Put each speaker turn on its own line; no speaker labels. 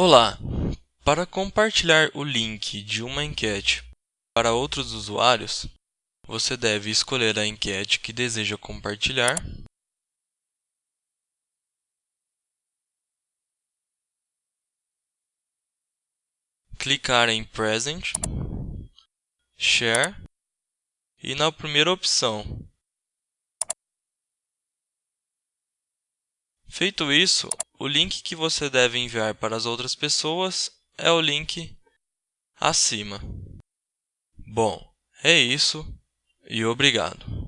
Olá! Para compartilhar o link de uma enquete para outros usuários, você deve escolher a enquete que deseja compartilhar, clicar em Present, Share e na primeira opção. Feito isso, o link que você deve enviar para as outras pessoas é o link acima. Bom, é isso e obrigado.